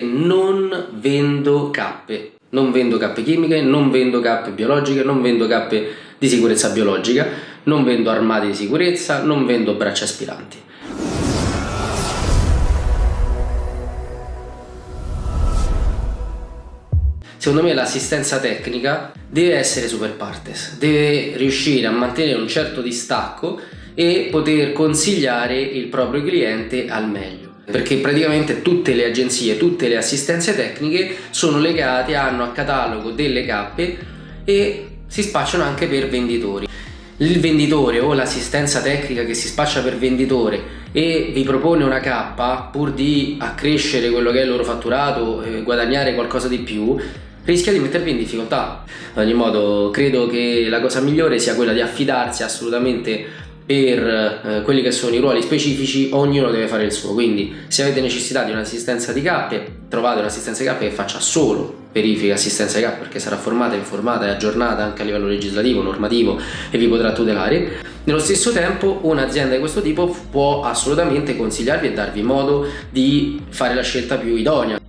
Non vendo cappe, non vendo cappe chimiche, non vendo cappe biologiche, non vendo cappe di sicurezza biologica, non vendo armati di sicurezza, non vendo braccia aspiranti. Secondo me l'assistenza tecnica deve essere super partes, deve riuscire a mantenere un certo distacco e poter consigliare il proprio cliente al meglio perché praticamente tutte le agenzie, tutte le assistenze tecniche sono legate, hanno a catalogo delle cappe e si spacciano anche per venditori. Il venditore o l'assistenza tecnica che si spaccia per venditore e vi propone una cappa pur di accrescere quello che è il loro fatturato e guadagnare qualcosa di più rischia di mettervi in difficoltà. Ad ogni modo credo che la cosa migliore sia quella di affidarsi assolutamente per eh, quelli che sono i ruoli specifici ognuno deve fare il suo. Quindi se avete necessità di un'assistenza di cappe trovate un'assistenza di cappe che faccia solo verifica assistenza di cappe perché sarà formata, informata e aggiornata anche a livello legislativo, normativo e vi potrà tutelare. Nello stesso tempo un'azienda di questo tipo può assolutamente consigliarvi e darvi modo di fare la scelta più idonea